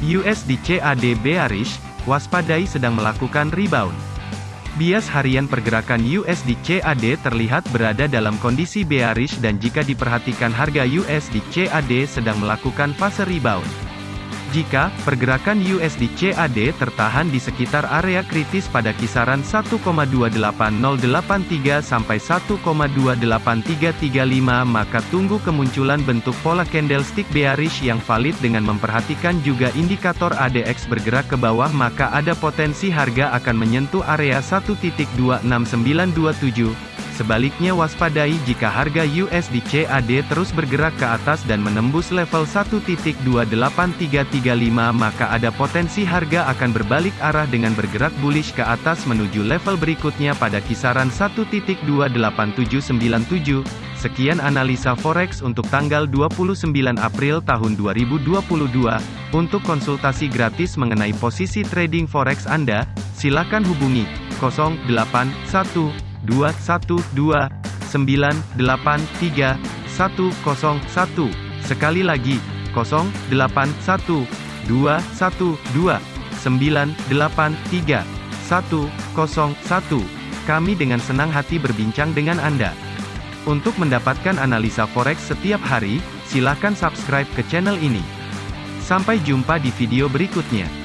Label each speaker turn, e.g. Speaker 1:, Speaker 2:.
Speaker 1: USD CAD bearish, waspadai sedang melakukan rebound. Bias harian pergerakan USD CAD terlihat berada dalam kondisi bearish dan jika diperhatikan harga USD CAD sedang melakukan fase rebound. Jika pergerakan USD CAD tertahan di sekitar area kritis pada kisaran 1,28083 sampai 1,28335 maka tunggu kemunculan bentuk pola candlestick bearish yang valid dengan memperhatikan juga indikator ADX bergerak ke bawah maka ada potensi harga akan menyentuh area 1.26927 Sebaliknya waspadai jika harga USD CAD terus bergerak ke atas dan menembus level 1.28335 maka ada potensi harga akan berbalik arah dengan bergerak bullish ke atas menuju level berikutnya pada kisaran 1.28797. Sekian analisa forex untuk tanggal 29 April tahun 2022. Untuk konsultasi gratis mengenai posisi trading forex Anda, silakan hubungi 081 212 983 101. Sekali lagi, 081 212 983 101. Kami dengan senang hati berbincang dengan Anda. Untuk mendapatkan analisa forex setiap hari, silakan subscribe ke channel ini. Sampai jumpa di video berikutnya.